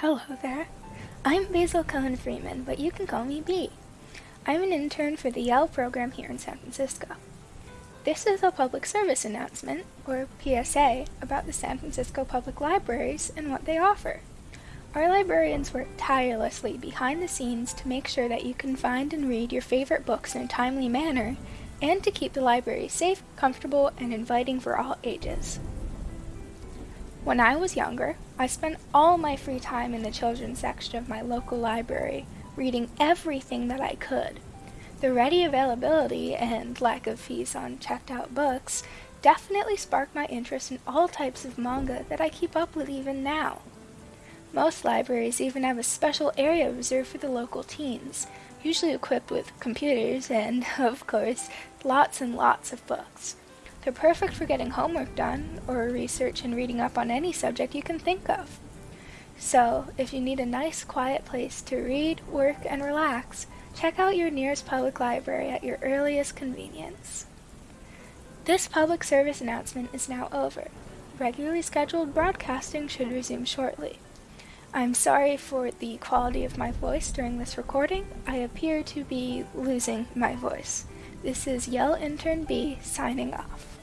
Hello there. I'm Basil Cohen Freeman, but you can call me B. I'm an intern for the Yale program here in San Francisco. This is a public service announcement, or PSA, about the San Francisco Public Libraries and what they offer. Our librarians work tirelessly behind the scenes to make sure that you can find and read your favorite books in a timely manner, and to keep the library safe, comfortable, and inviting for all ages. When I was younger, I spent all my free time in the children's section of my local library, reading everything that I could. The ready availability and lack of fees on checked out books definitely sparked my interest in all types of manga that I keep up with even now. Most libraries even have a special area reserved for the local teens, usually equipped with computers and, of course, lots and lots of books. They're perfect for getting homework done, or research and reading up on any subject you can think of. So, if you need a nice quiet place to read, work, and relax, check out your nearest public library at your earliest convenience. This public service announcement is now over. Regularly scheduled broadcasting should resume shortly. I'm sorry for the quality of my voice during this recording. I appear to be losing my voice. This is Yell Intern B signing off.